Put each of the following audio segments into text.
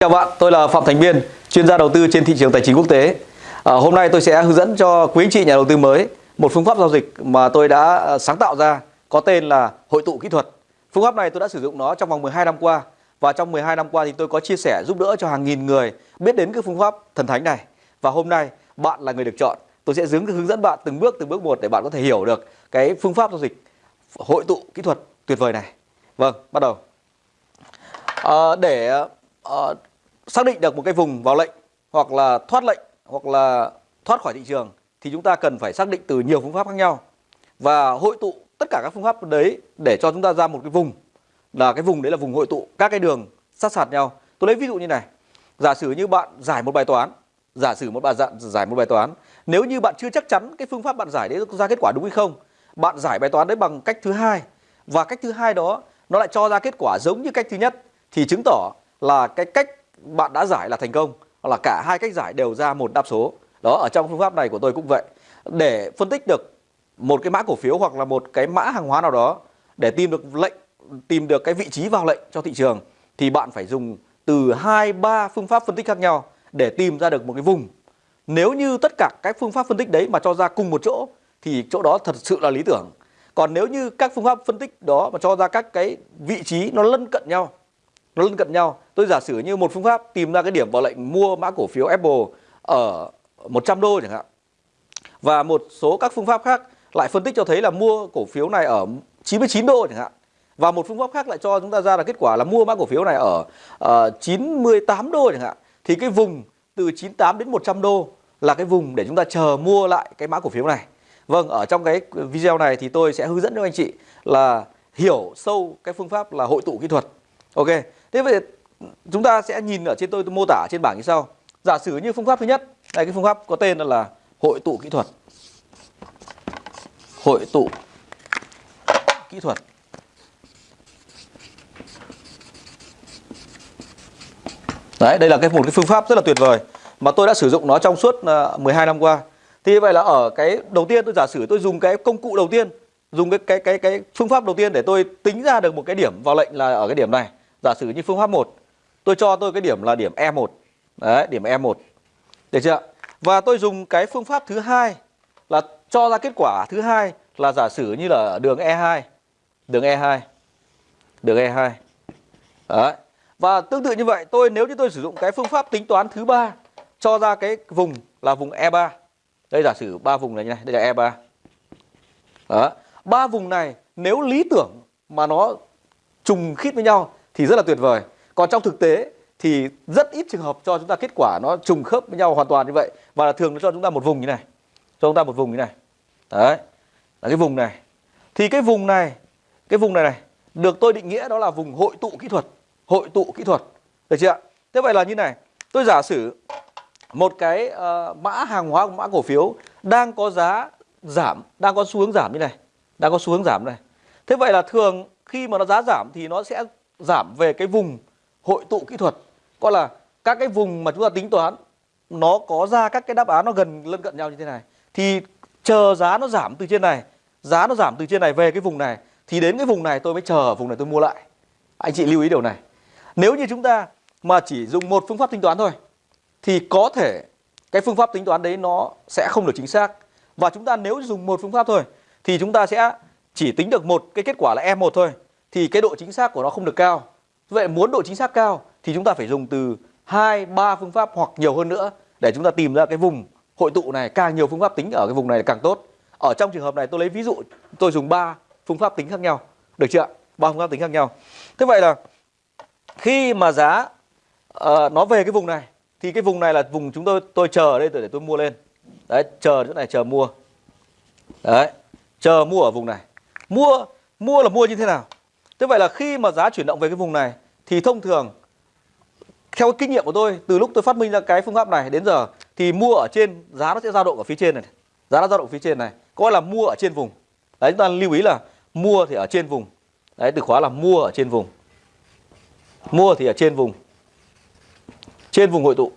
Chào bạn, tôi là Phạm Thành Biên, chuyên gia đầu tư trên thị trường tài chính quốc tế. À, hôm nay tôi sẽ hướng dẫn cho quý anh chị nhà đầu tư mới một phương pháp giao dịch mà tôi đã à, sáng tạo ra có tên là hội tụ kỹ thuật. Phương pháp này tôi đã sử dụng nó trong vòng 12 năm qua và trong 12 năm qua thì tôi có chia sẻ giúp đỡ cho hàng nghìn người biết đến cái phương pháp thần thánh này. Và hôm nay bạn là người được chọn. Tôi sẽ hướng hướng dẫn bạn từng bước từng bước một để bạn có thể hiểu được cái phương pháp giao dịch hội tụ kỹ thuật tuyệt vời này. Vâng, bắt đầu. À, để uh, xác định được một cái vùng vào lệnh hoặc là thoát lệnh hoặc là thoát khỏi thị trường thì chúng ta cần phải xác định từ nhiều phương pháp khác nhau. Và hội tụ tất cả các phương pháp đấy để cho chúng ta ra một cái vùng, là cái vùng đấy là vùng hội tụ các cái đường sát sạt nhau. Tôi lấy ví dụ như này, giả sử như bạn giải một bài toán, giả sử một bạn giải một bài toán, nếu như bạn chưa chắc chắn cái phương pháp bạn giải đấy ra kết quả đúng hay không, bạn giải bài toán đấy bằng cách thứ hai và cách thứ hai đó nó lại cho ra kết quả giống như cách thứ nhất thì chứng tỏ là cái cách bạn đã giải là thành công, hoặc là cả hai cách giải đều ra một đáp số. Đó, ở trong phương pháp này của tôi cũng vậy. Để phân tích được một cái mã cổ phiếu hoặc là một cái mã hàng hóa nào đó, để tìm được lệnh, tìm được cái vị trí vào lệnh cho thị trường, thì bạn phải dùng từ hai, ba phương pháp phân tích khác nhau để tìm ra được một cái vùng. Nếu như tất cả các phương pháp phân tích đấy mà cho ra cùng một chỗ, thì chỗ đó thật sự là lý tưởng. Còn nếu như các phương pháp phân tích đó mà cho ra các cái vị trí nó lân cận nhau, nó lân cận nhau tôi giả sử như một phương pháp tìm ra cái điểm vào lệnh mua mã cổ phiếu Apple ở 100 đô chẳng hạn. Và một số các phương pháp khác lại phân tích cho thấy là mua cổ phiếu này ở 99 đô chẳng hạn. Và một phương pháp khác lại cho chúng ta ra là kết quả là mua mã cổ phiếu này ở ờ, uh, 98 đô chẳng hạn. Thì cái vùng từ 98 đến 100 đô là cái vùng để chúng ta chờ mua lại cái mã cổ phiếu này. Vâng, ở trong cái video này thì tôi sẽ hướng dẫn cho anh chị là hiểu sâu cái phương pháp là hội tụ kỹ thuật. Ok, thế vậy chúng ta sẽ nhìn ở trên tôi, tôi mô tả trên bảng như sau. Giả sử như phương pháp thứ nhất, đây cái phương pháp có tên là hội tụ kỹ thuật. Hội tụ kỹ thuật. Đấy, đây là cái một cái phương pháp rất là tuyệt vời mà tôi đã sử dụng nó trong suốt à, 12 năm qua. Thì vậy là ở cái đầu tiên tôi giả sử tôi dùng cái công cụ đầu tiên, dùng cái cái cái cái phương pháp đầu tiên để tôi tính ra được một cái điểm vào lệnh là ở cái điểm này. Giả sử như phương pháp 1, tôi cho tôi cái điểm là điểm E1. Đấy, điểm E1. Được chưa? Và tôi dùng cái phương pháp thứ hai là cho ra kết quả thứ hai là giả sử như là đường E2. Đường E2. Đường E2. Đấy. Và tương tự như vậy, tôi nếu như tôi sử dụng cái phương pháp tính toán thứ ba cho ra cái vùng là vùng E3. Đây giả sử ba vùng này như này, đây là E3. Đó. Ba vùng này nếu lý tưởng mà nó trùng khít với nhau thì rất là tuyệt vời. Còn trong thực tế thì rất ít trường hợp cho chúng ta kết quả nó trùng khớp với nhau hoàn toàn như vậy và là thường nó cho chúng ta một vùng như này. Cho chúng ta một vùng như này. Đấy. Là cái vùng này. Thì cái vùng này, cái vùng này này được tôi định nghĩa đó là vùng hội tụ kỹ thuật. Hội tụ kỹ thuật. Được chưa ạ? Thế vậy là như này, tôi giả sử một cái uh, mã hàng hóa mã cổ phiếu đang có giá giảm đang có xu hướng giảm như này đang có xu hướng giảm này thế vậy là thường khi mà nó giá giảm thì nó sẽ giảm về cái vùng hội tụ kỹ thuật, gọi là các cái vùng mà chúng ta tính toán, nó có ra các cái đáp án nó gần, lân cận nhau như thế này thì chờ giá nó giảm từ trên này, giá nó giảm từ trên này về cái vùng này, thì đến cái vùng này tôi mới chờ vùng này tôi mua lại anh chị lưu ý điều này nếu như chúng ta mà chỉ dùng một phương pháp tính toán thôi, thì có thể cái phương pháp tính toán đấy nó sẽ không được chính xác. Và chúng ta nếu dùng một phương pháp thôi, thì chúng ta sẽ chỉ tính được một cái kết quả là E1 thôi, thì cái độ chính xác của nó không được cao. Vậy muốn độ chính xác cao thì chúng ta phải dùng từ 2 3 phương pháp hoặc nhiều hơn nữa để chúng ta tìm ra cái vùng hội tụ này, càng nhiều phương pháp tính ở cái vùng này càng tốt. Ở trong trường hợp này tôi lấy ví dụ tôi dùng 3 phương pháp tính khác nhau. Được chưa ạ? 3 phương pháp tính khác nhau. Thế vậy là khi mà giá uh, nó về cái vùng này thì cái vùng này là vùng chúng tôi tôi chờ ở đây để tôi mua lên đấy chờ chỗ này chờ mua đấy chờ mua ở vùng này mua mua là mua như thế nào thế vậy là khi mà giá chuyển động về cái vùng này, thì thông thường, theo kinh nghiệm của tôi, từ lúc tôi phát minh ra cái phương pháp này đến giờ, thì mua ở trên giá nó sẽ dao động ở phía trên này giá nó dao động phía trên này coi là mua ở trên vùng. Đấy, chúng ta lưu ý là mua thì ở trên vùng. Đấy, từ khóa là mua ở trên vùng. Mua thì ở trên vùng. Trên vùng hội tụ.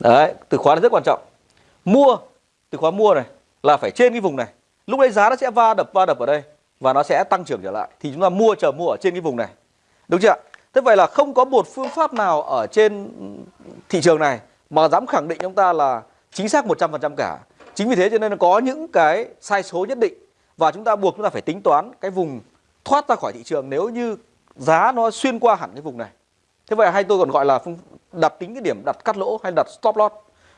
Đấy, từ khóa này rất quan trọng. Mua, từ khóa mua này, là phải trên cái vùng này. Lúc đấy giá nó sẽ va đập va đập ở đây và nó sẽ tăng trưởng trở lại thì chúng ta mua chờ mua ở trên cái vùng này đúng chưa Thế vậy là không có một phương pháp nào ở trên thị trường này mà dám khẳng định chúng ta là chính xác 100% cả. Chính vì thế cho nên có những cái sai số nhất định và chúng ta buộc chúng ta phải tính toán cái vùng thoát ra khỏi thị trường nếu như giá nó xuyên qua hẳn cái vùng này. Thế vậy hay tôi còn gọi là đặt tính cái điểm đặt cắt lỗ hay đặt stop loss.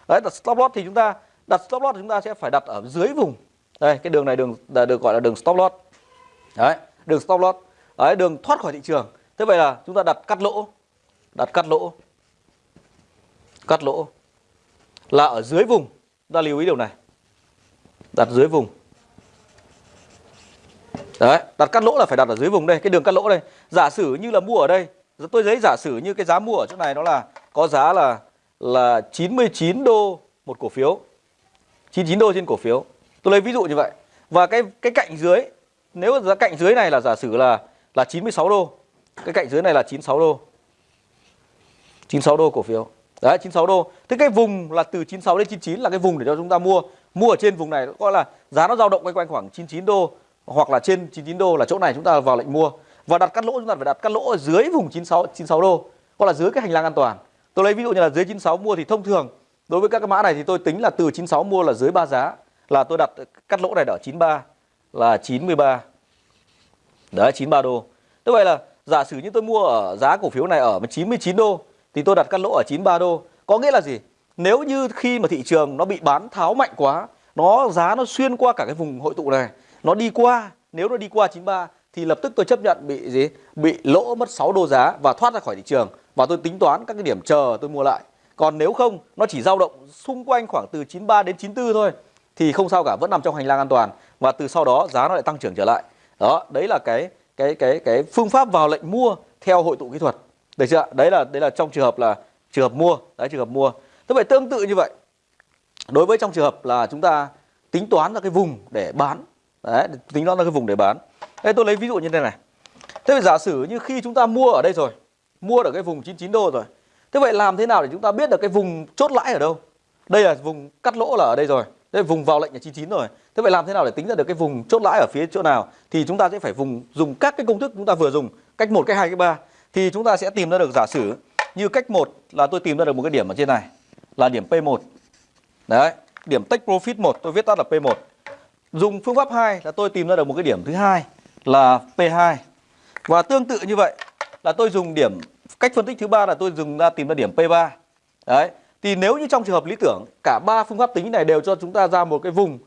Đấy, đặt stop loss thì chúng ta đặt stop loss thì chúng ta sẽ phải đặt ở dưới vùng. Đây, cái đường này đường được gọi là đường stop loss. Đấy, đường stop loss. Đấy, đường thoát khỏi thị trường. Thế vậy là chúng ta đặt cắt lỗ. Đặt cắt lỗ. Cắt lỗ là ở dưới vùng. Chúng ta lưu ý điều này. Đặt dưới vùng. Đấy, đặt cắt lỗ là phải đặt ở dưới vùng đây, cái đường cắt lỗ đây. Giả sử như là mua ở đây, tôi giấy giả sử như cái giá mua ở chỗ này nó là có giá là là 99 đô một cổ phiếu. 99 đô trên cổ phiếu. Tôi lấy ví dụ như vậy. Và cái cái cạnh dưới nếu giá cạnh dưới này là giả sử là là 96 đô. Cái cạnh dưới này là 96 đô. 96 đô cổ phiếu. Đấy 96 đô. Thế cái vùng là từ 96 đến 99 là cái vùng để cho chúng ta mua. Mua ở trên vùng này gọi là giá nó dao động quanh quanh khoảng 99 đô hoặc là trên 99 đô là chỗ này chúng ta vào lệnh mua. Và đặt cắt lỗ chúng ta phải đặt cắt lỗ ở dưới vùng 96 96 đô hoặc là dưới cái hành lang an toàn. Tôi lấy ví dụ như là dưới 96 mua thì thông thường đối với các cái mã này thì tôi tính là từ 96 mua là dưới 3 giá là tôi đặt cắt lỗ này ở 93 là 93. Đấy 93 đô. Như vậy là giả sử như tôi mua ở giá cổ phiếu này ở 99 đô thì tôi đặt cắt lỗ ở 93 đô. Có nghĩa là gì? Nếu như khi mà thị trường nó bị bán tháo mạnh quá, nó giá nó xuyên qua cả cái vùng hội tụ này, nó đi qua, nếu nó đi qua 93 thì lập tức tôi chấp nhận bị gì? Bị lỗ mất 6 đô giá và thoát ra khỏi thị trường và tôi tính toán các cái điểm chờ tôi mua lại. Còn nếu không, nó chỉ dao động xung quanh khoảng từ 93 đến 94 thôi thì không sao cả, vẫn nằm trong hành lang an toàn và từ sau đó giá nó lại tăng trưởng trở lại. Đó, đấy là cái cái cái cái phương pháp vào lệnh mua theo hội tụ kỹ thuật. Được chưa? Đấy là đấy là trong trường hợp là trường hợp mua, đấy trường hợp mua. Thế vậy tương tự như vậy. Đối với trong trường hợp là chúng ta tính toán ra cái vùng để bán. Đấy, tính toán ra cái vùng để bán. Đây tôi lấy ví dụ như thế này. Thế vậy giả sử như khi chúng ta mua ở đây rồi, mua ở cái vùng 99 đô rồi. Thế vậy làm thế nào để chúng ta biết được cái vùng chốt lãi ở đâu? Đây là vùng cắt lỗ là ở đây rồi. Đây vùng vào lệnh là 99 rồi. Thế vậy làm thế nào để tính ra được cái vùng chốt lãi ở phía chỗ nào? Thì chúng ta sẽ phải vùng dùng các cái công thức chúng ta vừa dùng, cách 1, cách 2, cách 3 thì chúng ta sẽ tìm ra được giả sử như cách 1 là tôi tìm ra được một cái điểm ở trên này là điểm P1. Đấy, điểm take profit 1 tôi viết tắt là P1. Dùng phương pháp 2 là tôi tìm ra được một cái điểm thứ hai là P2. Và tương tự như vậy là tôi dùng điểm cách phân tích thứ ba là tôi dùng ra tìm ra điểm P3. Đấy. Thì nếu như trong trường hợp lý tưởng cả ba phương pháp tính này đều cho chúng ta ra một cái vùng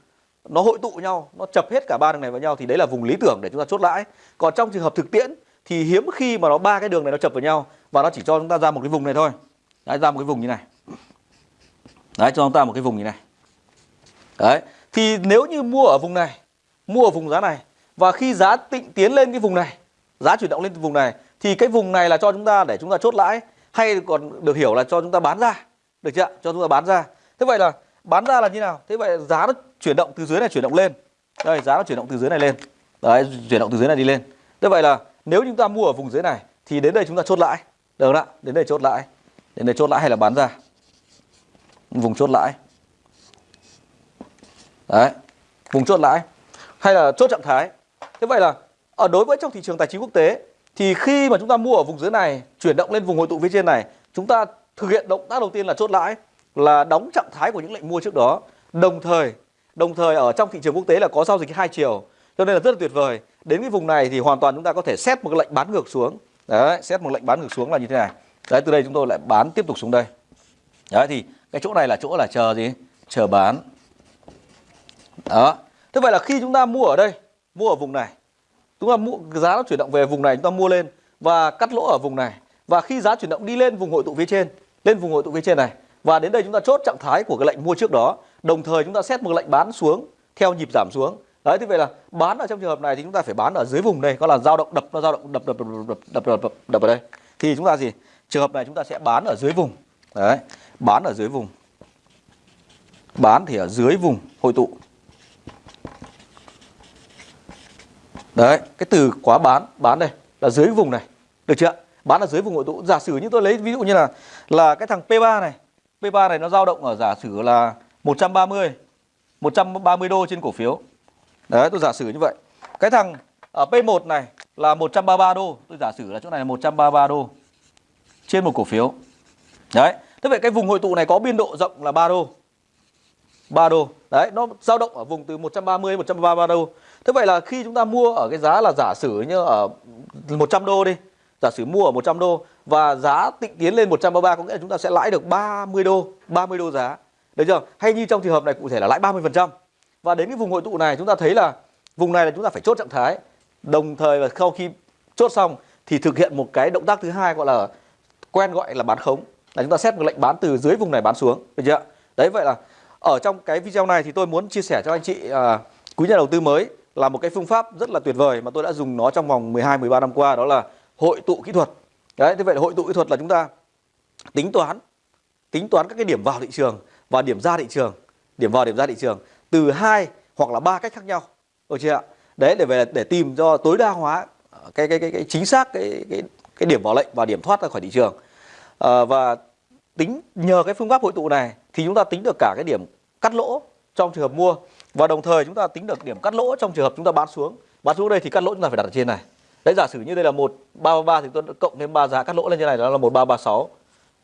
nó hội tụ nhau, nó chập hết cả ba đường này vào nhau thì đấy là vùng lý tưởng để chúng ta chốt lãi. Còn trong trường hợp thực tiễn thì hiếm khi mà nó ba cái đường này nó chập vào nhau và nó chỉ cho chúng ta ra một cái vùng này thôi. Đấy ra một cái vùng như này. Đấy cho chúng ta một cái vùng như này. Đấy. Thì nếu như mua ở vùng này, mua ở vùng giá này và khi giá tịnh tiến lên cái vùng này, giá chuyển động lên vùng này thì cái vùng này là cho chúng ta để chúng ta chốt lãi hay còn được hiểu là cho chúng ta bán ra. Được chưa? Cho chúng ta bán ra. Thế vậy là bán ra là như nào? Thế vậy giá nó chuyển động từ dưới này chuyển động lên. Đây, giá nó chuyển động từ dưới này lên. Đấy, chuyển động từ dưới này đi lên. Thế vậy là nếu chúng ta mua ở vùng dưới này thì đến đây chúng ta chốt lãi. Được không ạ? Đến đây chốt lãi. Đến đây chốt lãi hay là bán ra? Vùng chốt lãi. Đấy. Vùng chốt lãi hay là chốt trạng thái. Thế vậy là ở đối với trong thị trường tài chính quốc tế thì khi mà chúng ta mua ở vùng dưới này chuyển động lên vùng hội tụ phía trên này, chúng ta thực hiện động tác đầu tiên là chốt lãi là đóng trạng thái của những lệnh mua trước đó. Đồng thời đồng thời ở trong thị trường quốc tế là có giao dịch hai chiều cho nên là rất là tuyệt vời. Đến cái vùng này thì hoàn toàn chúng ta có thể xét một cái lệnh bán ngược xuống. Đấy, xét một lệnh bán ngược xuống là như thế này. Đấy, từ đây chúng tôi lại bán tiếp tục xuống đây. Đấy thì cái chỗ này là chỗ là chờ gì? Chờ bán. Đó. Thế vậy là khi chúng ta mua ở đây, mua ở vùng này, chúng ta mua giá nó chuyển động về vùng này chúng ta mua lên và cắt lỗ ở vùng này. Và khi giá chuyển động đi lên vùng hội tụ phía trên, lên vùng hội tụ phía trên này. Và đến đây chúng ta chốt trạng thái của cái lệnh mua trước đó, đồng thời chúng ta xét một lệnh bán xuống theo nhịp giảm xuống. Đấy thế vậy là bán ở trong trường hợp này thì chúng ta phải bán ở dưới vùng đây có là dao động đập nó dao động đập đập đập đập đập đập đập, đập ở đây. Thì chúng ta gì? Trường hợp này chúng ta sẽ bán ở dưới vùng. Đấy bán ở dưới vùng. Bán thì ở dưới vùng hội tụ. Đấy cái từ quá bán bán đây là dưới vùng này. Được chưa? Bán ở dưới vùng hội tụ. Giả sử như tôi lấy ví dụ như là là cái thằng P3 này. P3 này nó dao động ở giả sử là 130 130 đô trên cổ phiếu. Đấy, tôi giả sử như vậy. Cái thằng ở P1 này là 133 đô. Tôi giả sử là chỗ này là 133 đô trên một cổ phiếu. Đấy, thế vậy cái vùng hội tụ này có biên độ rộng là 3 đô. 3 đô. Đấy, nó dao động ở vùng từ 130 133 đô. Thế vậy là khi chúng ta mua ở cái giá là giả sử như ở 100 đô đi. Giả sử mua ở 100 đô và giá tịnh tiến lên 133 có nghĩa là chúng ta sẽ lãi được 30 đô 30 đô giá. Được chưa? Hay như trong trường hợp này cụ thể là lãi 30% và đến cái vùng hội tụ này chúng ta thấy là vùng này là chúng ta phải chốt trạng thái. Đồng thời là sau khi chốt xong thì thực hiện một cái động tác thứ hai gọi là quen gọi là bán khống. Là chúng ta xét một lệnh bán từ dưới vùng này bán xuống. Được chưa? Đấy vậy là ở trong cái video này thì tôi muốn chia sẻ cho anh chị à, quý nhà đầu tư mới là một cái phương pháp rất là tuyệt vời mà tôi đã dùng nó trong vòng 12 13 năm qua đó là hội tụ kỹ thuật. Đấy, thế vậy là hội tụ kỹ thuật là chúng ta tính toán tính toán các cái điểm vào thị trường và điểm ra thị trường, điểm vào điểm ra thị trường từ hai hoặc là ba cách khác nhau. Được chưa ạ? Đấy để về để tìm cho tối đa hóa ờ, cái cái cái, cái chính xác cái cái cái điểm vào lệnh và điểm thoát ra khỏi thị trường. À, và tính nhờ cái phương pháp hội tụ này thì chúng ta tính được cả cái điểm cắt lỗ trong trường hợp mua và đồng thời chúng ta tính được điểm cắt lỗ trong trường hợp chúng ta bán xuống. Bán xuống đây thì cắt lỗ chúng ta phải đặt ở trên này. Đấy giả sử như đây là 1333 thì tôi cộng thêm 3 giá cắt lỗ lên như này đó là 1336.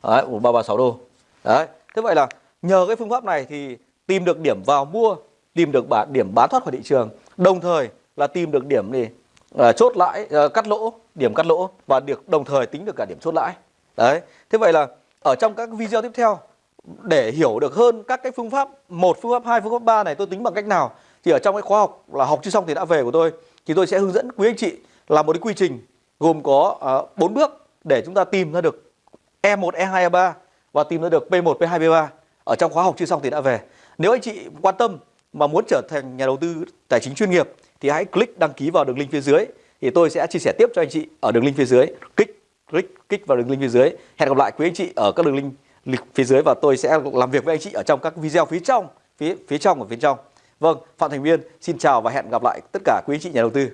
Đấy, 1336 đô. Đấy. Thế vậy là nhờ cái phương pháp này thì tìm được điểm vào mua, tìm được bản điểm bán thoát khỏi thị trường, đồng thời là tìm được điểm gì à, chốt lãi à, cắt lỗ, điểm cắt lỗ và được đồng thời tính được cả điểm chốt lãi. Đấy. Thế vậy là ở trong các video tiếp theo để hiểu được hơn các cái phương pháp một phương pháp hai phương pháp ba này tôi tính bằng cách nào thì ở trong cái khóa học là học chưa xong thì đã về của tôi thì tôi sẽ hướng dẫn quý anh chị là một cái quy trình gồm có ờ, uh, 4 bước để chúng ta tìm ra được E1, E2, E3 và tìm ra được P1, P2, P3 ở trong khóa học chưa xong thì đã về. Nếu anh chị quan tâm mà muốn trở thành nhà đầu tư tài chính chuyên nghiệp thì hãy click đăng ký vào đường link phía dưới thì tôi sẽ chia sẻ tiếp cho anh chị ở đường link phía dưới. Click click click vào đường link phía dưới. Hẹn gặp lại quý anh chị ở các đường link phía dưới và tôi sẽ làm việc với anh chị ở trong các video phía trong, phía phía trong và phía trong. Vâng, Phạm Thành Viên xin chào và hẹn gặp lại tất cả quý anh chị nhà đầu tư.